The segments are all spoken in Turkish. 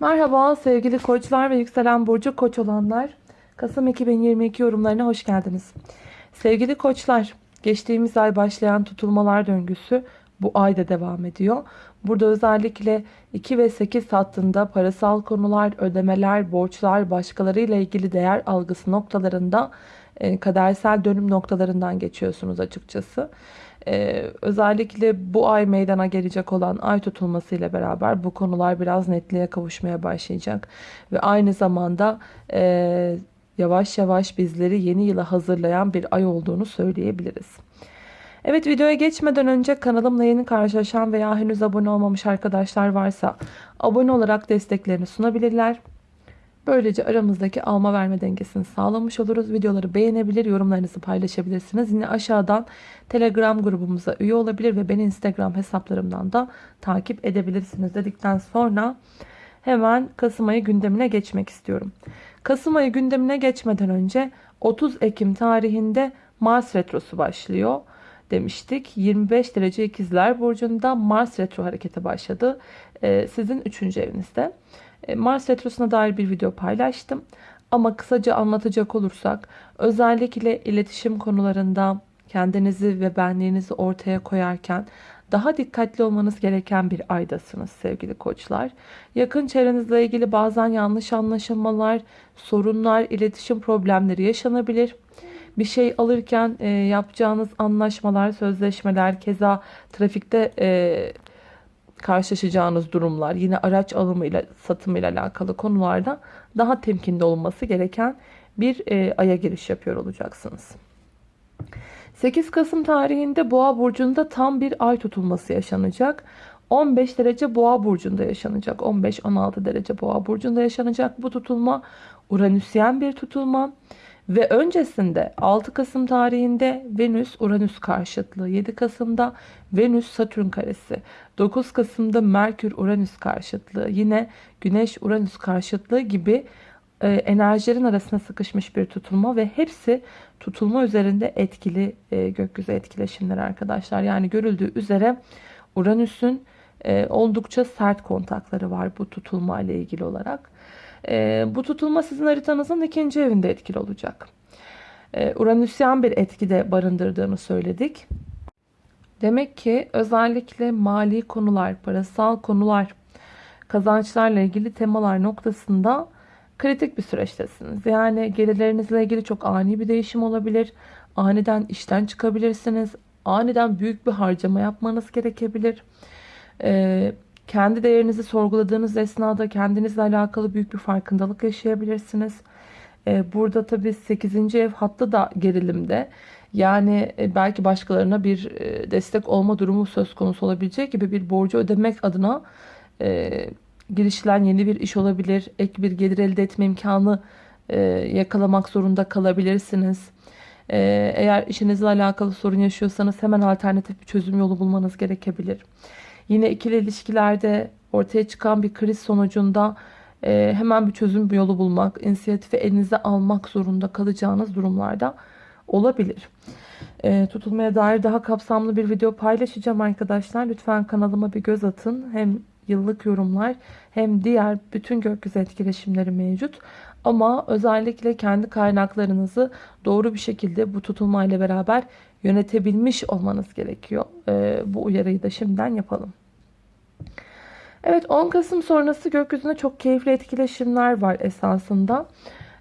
Merhaba sevgili koçlar ve yükselen burcu koç olanlar. Kasım 2022 yorumlarına hoş geldiniz. Sevgili koçlar, geçtiğimiz ay başlayan tutulmalar döngüsü bu ayda devam ediyor. Burada özellikle 2 ve 8 hattında parasal konular, ödemeler, borçlar, başkalarıyla ilgili değer algısı noktalarında e, kadersel dönüm noktalarından geçiyorsunuz açıkçası. Ee, özellikle bu ay meydana gelecek olan ay tutulması ile beraber bu konular biraz netliğe kavuşmaya başlayacak. Ve aynı zamanda e, yavaş yavaş bizleri yeni yıla hazırlayan bir ay olduğunu söyleyebiliriz. Evet videoya geçmeden önce kanalımla yeni karşılaşan veya henüz abone olmamış arkadaşlar varsa abone olarak desteklerini sunabilirler. Böylece aramızdaki alma verme dengesini sağlamış oluruz. Videoları beğenebilir, yorumlarınızı paylaşabilirsiniz. Yine aşağıdan Telegram grubumuza üye olabilir ve beni Instagram hesaplarımdan da takip edebilirsiniz dedikten sonra hemen Kasım ayı gündemine geçmek istiyorum. Kasım ayı gündemine geçmeden önce 30 Ekim tarihinde Mars Retrosu başlıyor demiştik. 25 derece ikizler burcunda Mars Retro harekete başladı. Ee, sizin 3. evinizde. E, Mars Retrosu'na dair bir video paylaştım. Ama kısaca anlatacak olursak özellikle iletişim konularında kendinizi ve benliğinizi ortaya koyarken daha dikkatli olmanız gereken bir aydasınız sevgili koçlar. Yakın çevrenizle ilgili bazen yanlış anlaşılmalar, sorunlar, iletişim problemleri yaşanabilir. Bir şey alırken e, yapacağınız anlaşmalar, sözleşmeler, keza trafikte e, karşılaşacağınız durumlar, yine araç alımıyla, satımıyla alakalı konularda daha temkinli olması gereken bir e, aya giriş yapıyor olacaksınız. 8 Kasım tarihinde Boğa burcunda tam bir ay tutulması yaşanacak. 15 derece Boğa burcunda yaşanacak. 15-16 derece Boğa burcunda yaşanacak bu tutulma Uranüsyen bir tutulma. Ve öncesinde 6 Kasım tarihinde Venüs Uranüs karşıtlığı, 7 Kasım'da Venüs Satürn karesi, 9 Kasım'da Merkür Uranüs karşıtlığı, yine Güneş Uranüs karşıtlığı gibi e, enerjilerin arasına sıkışmış bir tutulma ve hepsi tutulma üzerinde etkili e, gökyüzü etkileşimleri arkadaşlar. Yani görüldüğü üzere Uranüs'ün e, oldukça sert kontakları var bu tutulma ile ilgili olarak. E, bu tutulma sizin haritanızın ikinci evinde etkili olacak. E, Uranüsyen bir etkide barındırdığını söyledik. Demek ki özellikle mali konular, parasal konular, kazançlarla ilgili temalar noktasında kritik bir süreçtesiniz. Yani gelirlerinizle ilgili çok ani bir değişim olabilir. Aniden işten çıkabilirsiniz. Aniden büyük bir harcama yapmanız gerekebilir. Ee, kendi değerinizi sorguladığınız esnada kendinizle alakalı büyük bir farkındalık yaşayabilirsiniz. Ee, burada tabii 8. ev hattı da gerilimde. Yani e, belki başkalarına bir e, destek olma durumu söz konusu olabilecek gibi bir borcu ödemek adına e, girişilen yeni bir iş olabilir. Ek bir gelir elde etme imkanı yakalamak zorunda kalabilirsiniz. Eğer işinizle alakalı sorun yaşıyorsanız hemen alternatif bir çözüm yolu bulmanız gerekebilir. Yine ikili ilişkilerde ortaya çıkan bir kriz sonucunda e, hemen bir çözüm yolu bulmak, inisiyatifi elinize almak zorunda kalacağınız durumlarda olabilir. E, tutulmaya dair daha kapsamlı bir video paylaşacağım arkadaşlar. Lütfen kanalıma bir göz atın. Hem yıllık yorumlar hem diğer bütün gökyüzü etkileşimleri mevcut. Ama özellikle kendi kaynaklarınızı doğru bir şekilde bu tutulmayla beraber yönetebilmiş olmanız gerekiyor. E, bu uyarıyı da şimdiden yapalım. Evet 10 Kasım sonrası gökyüzünde çok keyifli etkileşimler var esasında.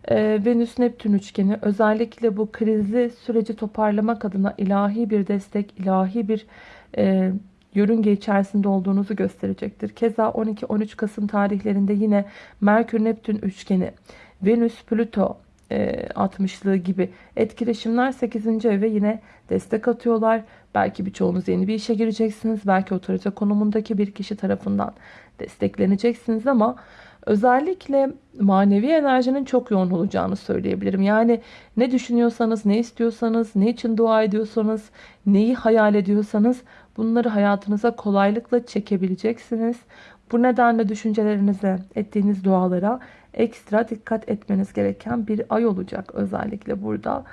Ee, Venüs-Neptün üçgeni özellikle bu krizli süreci toparlamak adına ilahi bir destek, ilahi bir e, yörünge içerisinde olduğunuzu gösterecektir. Keza 12-13 Kasım tarihlerinde yine Merkür-Neptün üçgeni, Venüs-Plüto e, 60'lığı gibi etkileşimler 8. eve yine destek atıyorlar. Belki birçoğunuz yeni bir işe gireceksiniz. Belki otorite konumundaki bir kişi tarafından destekleneceksiniz ama özellikle manevi enerjinin çok yoğun olacağını söyleyebilirim. Yani ne düşünüyorsanız, ne istiyorsanız, ne için dua ediyorsanız, neyi hayal ediyorsanız bunları hayatınıza kolaylıkla çekebileceksiniz. Bu nedenle düşüncelerinize, ettiğiniz dualara ekstra dikkat etmeniz gereken bir ay olacak. Özellikle burada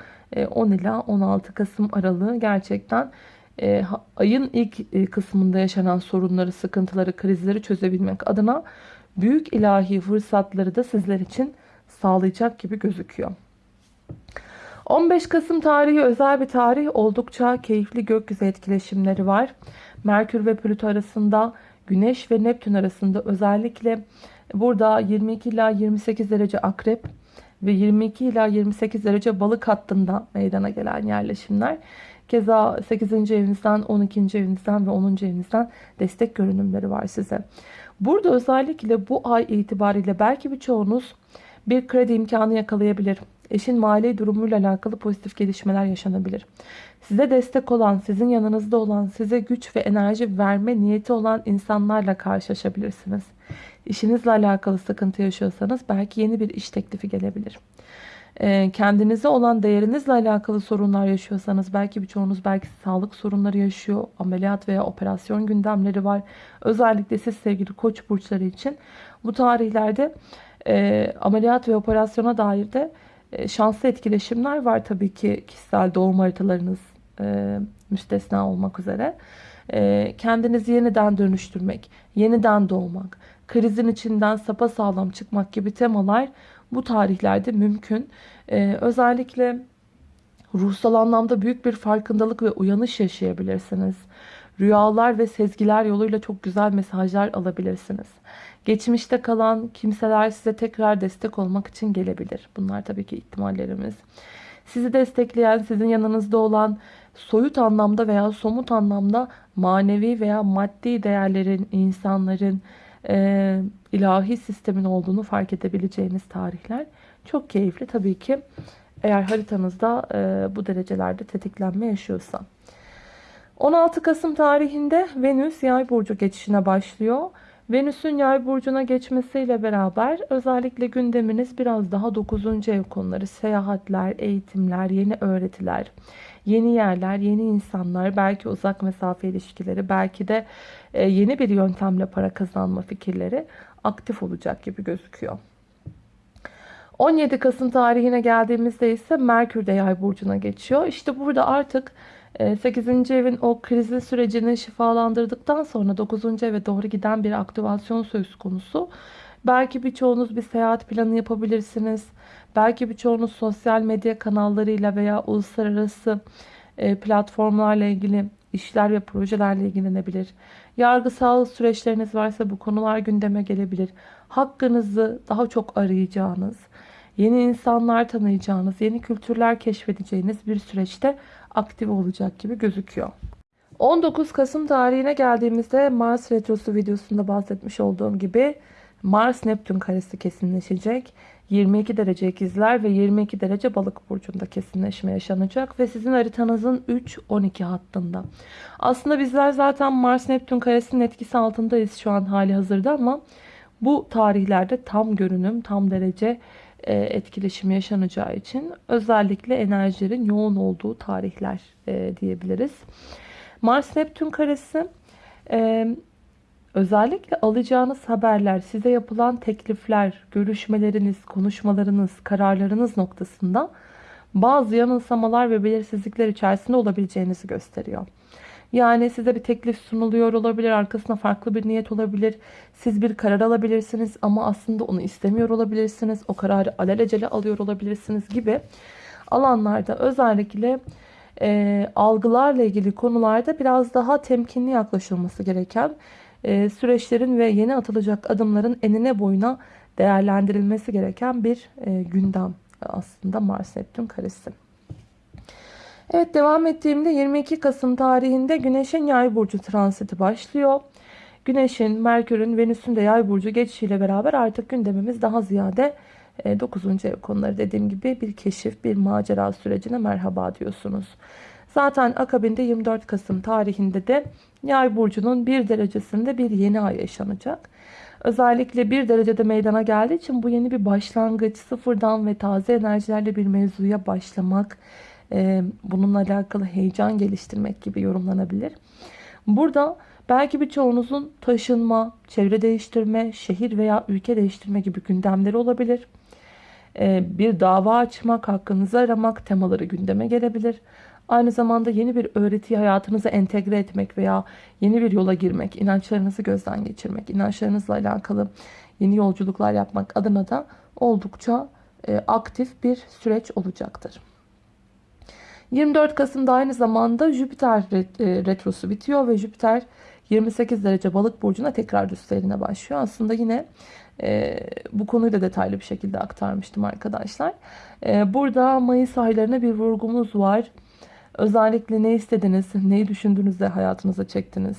10 e, ila 16 Kasım aralığı gerçekten e, ayın ilk e, kısmında yaşanan sorunları, sıkıntıları, krizleri çözebilmek adına büyük ilahi fırsatları da sizler için sağlayacak gibi gözüküyor. 15 Kasım tarihi özel bir tarih. Oldukça keyifli gökyüzü etkileşimleri var. Merkür ve Plüto arasında, Güneş ve Neptün arasında özellikle burada 22 ila 28 derece akrep ve 22 ila 28 derece balık hattında meydana gelen yerleşimler. Keza 8. evinizden, 12. evinizden ve 10. evinizden destek görünümleri var size. Burada özellikle bu ay itibariyle belki birçoğunuz bir kredi imkanı yakalayabilir. Eşin mali durumuyla alakalı pozitif gelişmeler yaşanabilir. Size destek olan, sizin yanınızda olan, size güç ve enerji verme niyeti olan insanlarla karşılaşabilirsiniz. İşinizle alakalı sıkıntı yaşıyorsanız belki yeni bir iş teklifi gelebilir. Ee, kendinize olan değerinizle alakalı sorunlar yaşıyorsanız belki birçoğunuz belki sağlık sorunları yaşıyor. Ameliyat veya operasyon gündemleri var. Özellikle siz sevgili koç burçları için bu tarihlerde e, ameliyat ve operasyona dair de şanslı etkileşimler var tabii ki kişisel doğum haritalarınız e, müstesna olmak üzere. E, kendinizi yeniden dönüştürmek, yeniden doğmak, krizin içinden sapa sağlam çıkmak gibi temalar bu tarihlerde mümkün. E, özellikle ruhsal anlamda büyük bir farkındalık ve uyanış yaşayabilirsiniz. Rüyalar ve sezgiler yoluyla çok güzel mesajlar alabilirsiniz. Geçmişte kalan kimseler size tekrar destek olmak için gelebilir. Bunlar tabii ki ihtimallerimiz. Sizi destekleyen, sizin yanınızda olan soyut anlamda veya somut anlamda manevi veya maddi değerlerin, insanların, e, ilahi sistemin olduğunu fark edebileceğiniz tarihler. Çok keyifli tabii ki eğer haritanızda e, bu derecelerde tetiklenme yaşıyorsa. 16 Kasım tarihinde Venüs yay burcu geçişine başlıyor. Venüs'ün yay burcuna geçmesiyle beraber özellikle gündeminiz biraz daha 9. ev konuları, seyahatler, eğitimler, yeni öğretiler, yeni yerler, yeni insanlar, belki uzak mesafe ilişkileri, belki de e, yeni bir yöntemle para kazanma fikirleri aktif olacak gibi gözüküyor. 17 Kasım tarihine geldiğimizde ise Merkür de yay burcuna geçiyor. İşte burada artık 8. Ee, evin o krizli sürecini şifalandırdıktan sonra 9. eve doğru giden bir aktivasyon söz konusu. Belki birçoğunuz bir seyahat planı yapabilirsiniz. Belki birçoğunuz sosyal medya kanallarıyla veya uluslararası e, platformlarla ilgili işler ve projelerle ilgilenebilir. Yargısal süreçleriniz varsa bu konular gündeme gelebilir. Hakkınızı daha çok arayacağınız, yeni insanlar tanıyacağınız, yeni kültürler keşfedeceğiniz bir süreçte aktif olacak gibi gözüküyor. 19 Kasım tarihine geldiğimizde Mars Retrosu videosunda bahsetmiş olduğum gibi Mars Neptün karesi kesinleşecek. 22 derece ikizler ve 22 derece balık burcunda kesinleşme yaşanacak ve sizin haritanızın 3-12 hattında. Aslında bizler zaten Mars Neptün karesinin etkisi altındayız şu an hali hazırda ama bu tarihlerde tam görünüm, tam derece etkileşim yaşanacağı için özellikle enerjilerin yoğun olduğu tarihler e, diyebiliriz. Mars Neptün karesi e, özellikle alacağınız haberler, size yapılan teklifler, görüşmeleriniz, konuşmalarınız, kararlarınız noktasında bazı yanılsamalar ve belirsizlikler içerisinde olabileceğinizi gösteriyor. Yani size bir teklif sunuluyor olabilir. Arkasında farklı bir niyet olabilir. Siz bir karar alabilirsiniz ama aslında onu istemiyor olabilirsiniz. O kararı alelacele alıyor olabilirsiniz gibi alanlarda özellikle e, algılarla ilgili konularda biraz daha temkinli yaklaşılması gereken e, süreçlerin ve yeni atılacak adımların enine boyuna değerlendirilmesi gereken bir e, gündem aslında Mars Neptün karesi. Evet devam ettiğimde 22 Kasım tarihinde Güneş'in yay burcu transiti başlıyor. Güneş'in, Merkür'ün, Venüs'ün de yay burcu geçişiyle beraber artık gündemimiz daha ziyade 9. E, ev konuları dediğim gibi bir keşif, bir macera sürecine merhaba diyorsunuz. Zaten akabinde 24 Kasım tarihinde de yay burcunun bir derecesinde bir yeni ay yaşanacak. Özellikle bir derecede meydana geldiği için bu yeni bir başlangıç, sıfırdan ve taze enerjilerle bir mevzuya başlamak, e, bununla alakalı heyecan geliştirmek gibi yorumlanabilir. Burada belki birçoğunuzun taşınma, çevre değiştirme, şehir veya ülke değiştirme gibi gündemleri olabilir. E, bir dava açmak, hakkınızı aramak temaları gündeme gelebilir. Aynı zamanda yeni bir öğretiyi hayatınıza entegre etmek veya yeni bir yola girmek, inançlarınızı gözden geçirmek, inançlarınızla alakalı yeni yolculuklar yapmak adına da oldukça e, aktif bir süreç olacaktır. 24 Kasım'da aynı zamanda Jüpiter e, retrosu bitiyor ve Jüpiter 28 derece balık burcuna tekrar düz seyrine başlıyor. Aslında yine e, bu konuyu da detaylı bir şekilde aktarmıştım arkadaşlar. E, burada Mayıs aylarına bir vurgumuz var. Özellikle ne istediniz, neyi düşündüğünüzde hayatınıza çektiniz.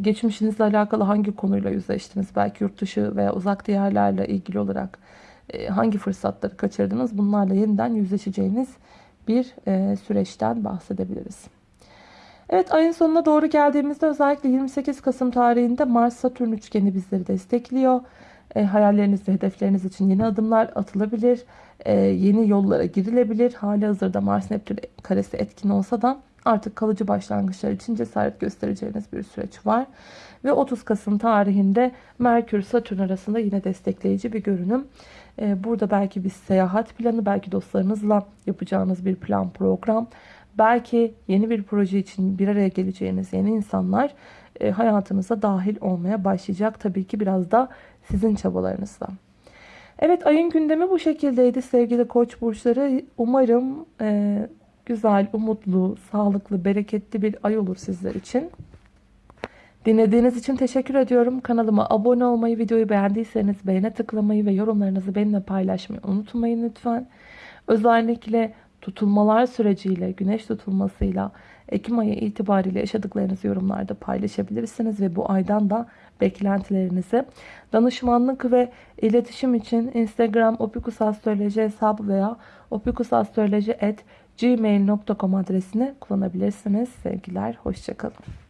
Geçmişinizle alakalı hangi konuyla yüzleştiniz? Belki yurt dışı veya uzak diyarlarla ilgili olarak e, hangi fırsatları kaçırdınız? Bunlarla yeniden yüzleşeceğiniz bir e, süreçten bahsedebiliriz. Evet ayın sonuna doğru geldiğimizde özellikle 28 Kasım tarihinde Mars-Satürn üçgeni bizleri destekliyor. E, hayalleriniz ve hedefleriniz için yeni adımlar atılabilir. E, yeni yollara girilebilir. Hali hazırda Mars-Neptün karesi etkin olsa da artık kalıcı başlangıçlar için cesaret göstereceğiniz bir süreç var. Ve 30 Kasım tarihinde Merkür-Satürn arasında yine destekleyici bir görünüm. E, burada belki bir seyahat planı, belki dostlarınızla yapacağınız bir plan program, belki yeni bir proje için bir araya geleceğiniz yeni insanlar e, hayatınıza dahil olmaya başlayacak. Tabii ki biraz da sizin çabalarınızla. Evet ayın gündemi bu şekildeydi sevgili koç burçları. Umarım e, güzel, umutlu, sağlıklı, bereketli bir ay olur sizler için. Dinlediğiniz için teşekkür ediyorum. Kanalıma abone olmayı, videoyu beğendiyseniz beğene tıklamayı ve yorumlarınızı benimle paylaşmayı unutmayın lütfen. Özellikle tutulmalar süreciyle, güneş tutulmasıyla Ekim ayı itibariyle yaşadıklarınızı yorumlarda paylaşabilirsiniz ve bu aydan beklentilerinizi danışmanlık ve iletişim için Instagram opikusastroloji hesabı veya opikusastroloji.gmail.com adresini kullanabilirsiniz. Sevgiler, hoşçakalın.